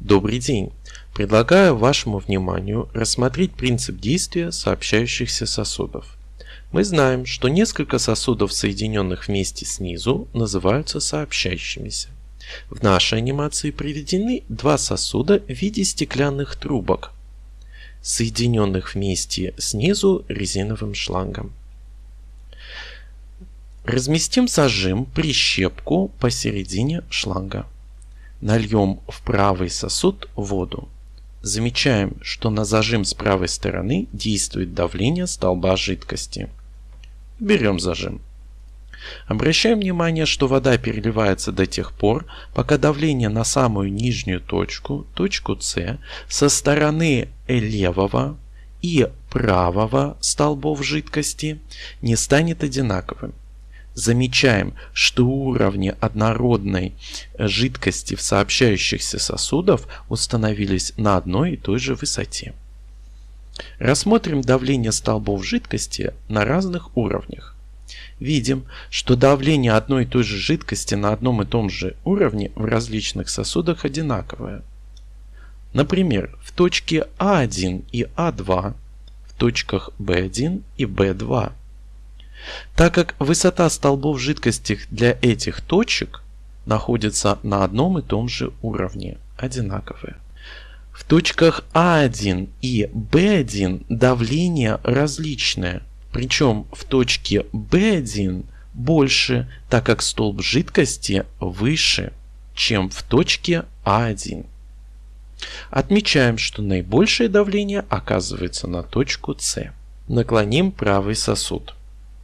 Добрый день! Предлагаю вашему вниманию рассмотреть принцип действия сообщающихся сосудов. Мы знаем, что несколько сосудов, соединенных вместе снизу, называются сообщающимися. В нашей анимации приведены два сосуда в виде стеклянных трубок, соединенных вместе снизу резиновым шлангом. Разместим зажим прищепку посередине шланга. Нальем в правый сосуд воду. Замечаем, что на зажим с правой стороны действует давление столба жидкости. Берем зажим. Обращаем внимание, что вода переливается до тех пор, пока давление на самую нижнюю точку, точку С, со стороны левого и правого столбов жидкости не станет одинаковым замечаем, что уровни однородной жидкости в сообщающихся сосудах установились на одной и той же высоте. Рассмотрим давление столбов жидкости на разных уровнях. Видим, что давление одной и той же жидкости на одном и том же уровне в различных сосудах одинаковое. Например, в точке А1 и А2, в точках B1 и B2 так как высота столбов жидкости для этих точек находится на одном и том же уровне, одинаковые. В точках А1 и Б1 давление различное, причем в точке Б1 больше, так как столб жидкости выше, чем в точке А1. Отмечаем, что наибольшее давление оказывается на точку С. Наклоним правый сосуд.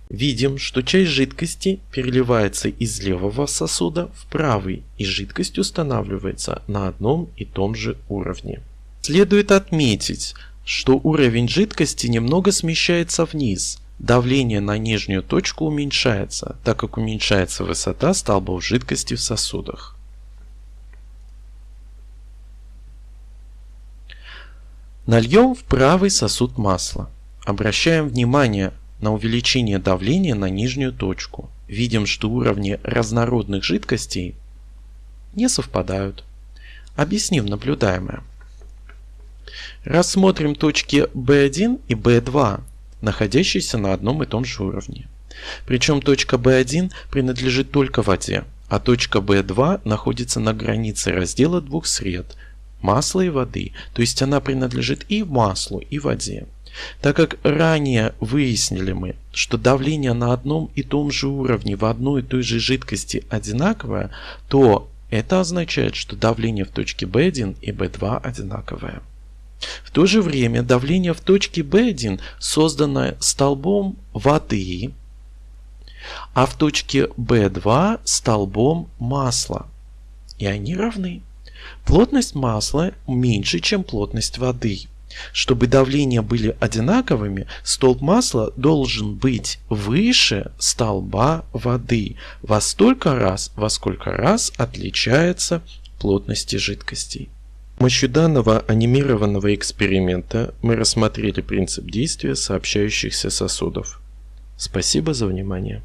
Видим, что часть жидкости переливается из левого сосуда в правый, и жидкость устанавливается на одном и том же уровне. Следует отметить, что уровень жидкости немного смещается вниз. Давление на нижнюю точку уменьшается, так как уменьшается высота столбов жидкости в сосудах. Нальем в правый сосуд масло. Обращаем внимание на увеличение давления на нижнюю точку. Видим, что уровни разнородных жидкостей не совпадают. Объясним наблюдаемое. Рассмотрим точки B1 и B2, находящиеся на одном и том же уровне. Причем точка B1 принадлежит только воде, а точка B2 находится на границе раздела двух сред – масла и воды, то есть она принадлежит и маслу, и воде. Так как ранее выяснили мы, что давление на одном и том же уровне в одной и той же жидкости одинаковое, то это означает, что давление в точке B1 и B2 одинаковое. В то же время давление в точке B1 создано столбом воды, а в точке B2 столбом масла. И они равны. Плотность масла меньше, чем плотность воды. Чтобы давления были одинаковыми, столб масла должен быть выше столба воды во столько раз, во сколько раз отличается плотности жидкостей. С помощью данного анимированного эксперимента мы рассмотрели принцип действия сообщающихся сосудов. Спасибо за внимание.